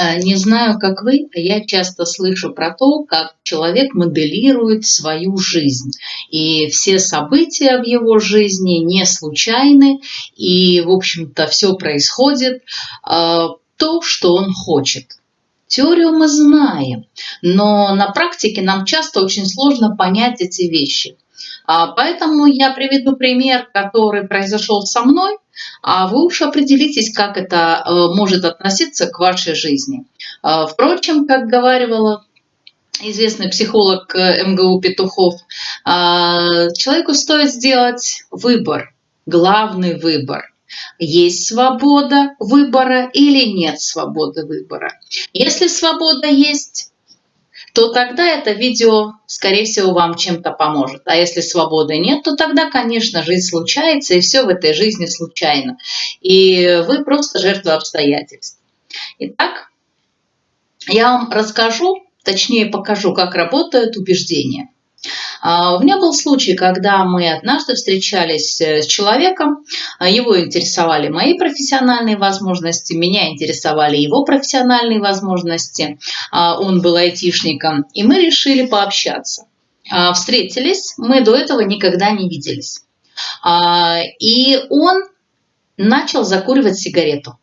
Э, не знаю, как вы, а я часто слышу про то, как человек моделирует свою жизнь. И все события в его жизни не случайны, и, в общем-то, все происходит э, то, что он хочет. Теорию мы знаем, но на практике нам часто очень сложно понять эти вещи. А, поэтому я приведу пример, который произошел со мной, а вы уж определитесь, как это э, может относиться к вашей жизни. А, впрочем, как говорила известный психолог э, МГУ Петухов, а, человеку стоит сделать выбор, главный выбор. Есть свобода выбора или нет свободы выбора. Если свобода есть, то тогда это видео, скорее всего, вам чем-то поможет. А если свободы нет, то тогда, конечно, жизнь случается, и все в этой жизни случайно. И вы просто жертва обстоятельств. Итак, я вам расскажу, точнее покажу, как работают убеждения. А, у меня был случай, когда мы однажды встречались э, с человеком, а, его интересовали мои профессиональные возможности, меня интересовали его профессиональные возможности, а, он был айтишником, и мы решили пообщаться. Встретились, мы до этого никогда не виделись. И он начал закуривать сигарету.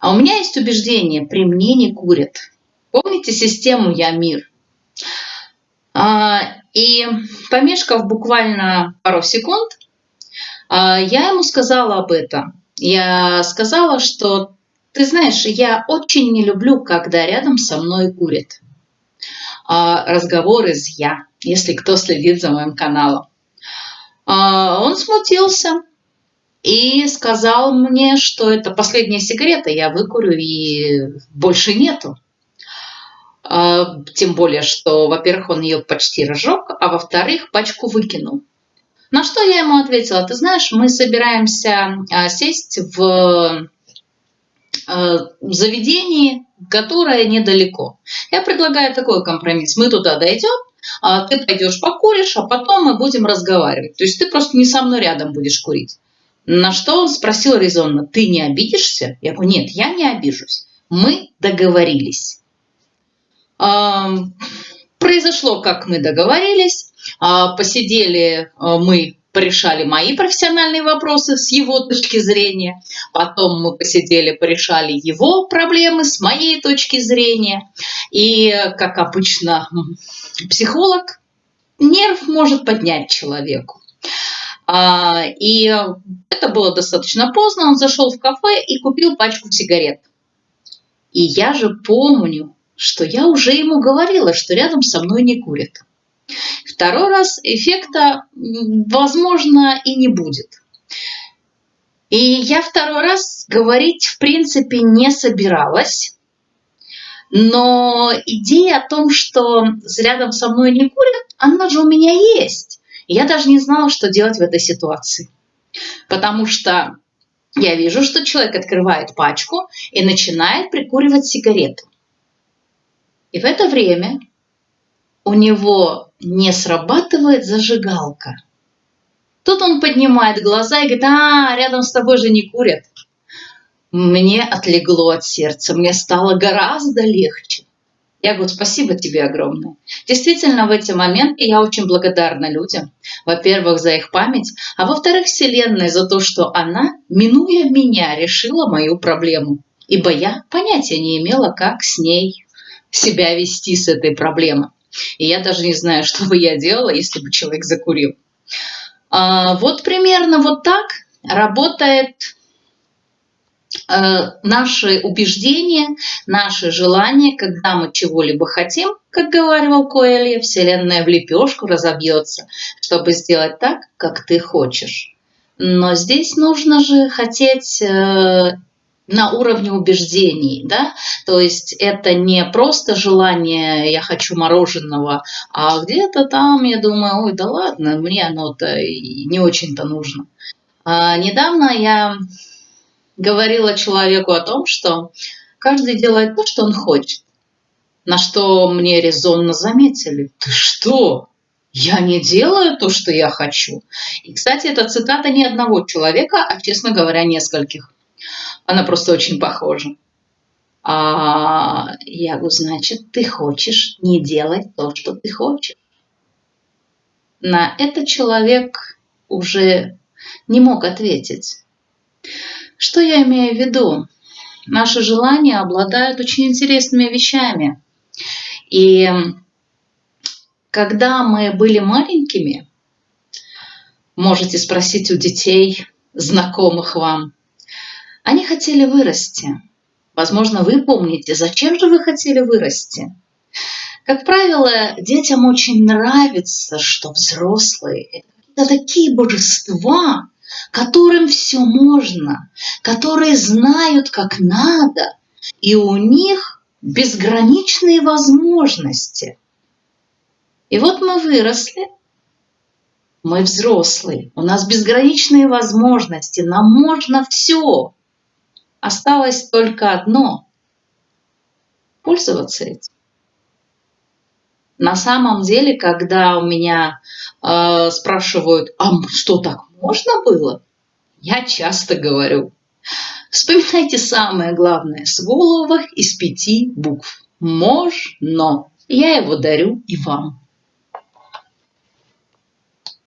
А у меня есть убеждение, при мне не курят. Помните систему «Я мир»? А, и помешкав буквально пару секунд, а, я ему сказала об этом. Я сказала, что ты знаешь, я очень не люблю, когда рядом со мной курит. А, разговор из «я», если кто следит за моим каналом. Он смутился и сказал мне, что это последняя сигарета, я выкурю и больше нету. А, тем более, что, во-первых, он ее почти разжег, а во-вторых, пачку выкинул. На что я ему ответила, ты знаешь, мы собираемся а, сесть в а, заведении, которое недалеко. Я предлагаю такой компромисс. Мы туда дойдем, ты пойдешь покуришь, а потом мы будем разговаривать. То есть ты просто не со мной рядом будешь курить. На что он спросил резонно, ты не обидишься? Я говорю, нет, я не обижусь. Мы договорились. Произошло, как мы договорились. А, посидели а, мы, порешали мои профессиональные вопросы с его точки зрения. Потом мы посидели, порешали его проблемы с моей точки зрения. И, как обычно, психолог нерв может поднять человеку. А, и это было достаточно поздно. Он зашел в кафе и купил пачку сигарет. И я же помню, что я уже ему говорила, что рядом со мной не курят. Второй раз эффекта, возможно, и не будет. И я второй раз говорить, в принципе, не собиралась. Но идея о том, что рядом со мной не курят, она же у меня есть. Я даже не знала, что делать в этой ситуации. Потому что я вижу, что человек открывает пачку и начинает прикуривать сигарету. И в это время у него не срабатывает зажигалка. Тут он поднимает глаза и говорит, а, рядом с тобой же не курят. Мне отлегло от сердца, мне стало гораздо легче. Я говорю, спасибо тебе огромное. Действительно, в эти моменты я очень благодарна людям. Во-первых, за их память, а во-вторых, Вселенной за то, что она, минуя меня, решила мою проблему. Ибо я понятия не имела, как с ней себя вести с этой проблемой. И я даже не знаю, что бы я делала, если бы человек закурил. А, вот примерно вот так работает э, наши убеждения, наши желания, когда мы чего-либо хотим, как говорил Коэлья, Вселенная в лепешку разобьется, чтобы сделать так, как ты хочешь. Но здесь нужно же хотеть э, на уровне убеждений, да, то есть это не просто желание «я хочу мороженого», а где-то там я думаю, ой, да ладно, мне оно-то не очень-то нужно. А недавно я говорила человеку о том, что каждый делает то, что он хочет, на что мне резонно заметили, ты что, я не делаю то, что я хочу. И, кстати, это цитата не одного человека, а, честно говоря, нескольких. Она просто очень похожа. А я говорю, значит, ты хочешь не делать то, что ты хочешь. На это человек уже не мог ответить. Что я имею в виду? Наши желания обладают очень интересными вещами. И когда мы были маленькими, можете спросить у детей, знакомых вам, они хотели вырасти. Возможно, вы помните, зачем же вы хотели вырасти? Как правило, детям очень нравится, что взрослые – это такие божества, которым все можно, которые знают, как надо, и у них безграничные возможности. И вот мы выросли, мы взрослые, у нас безграничные возможности, нам можно все. Осталось только одно – пользоваться этим. На самом деле, когда у меня э, спрашивают, а что так можно было? Я часто говорю, вспоминайте самое главное слово из пяти букв. Можно. Я его дарю и вам.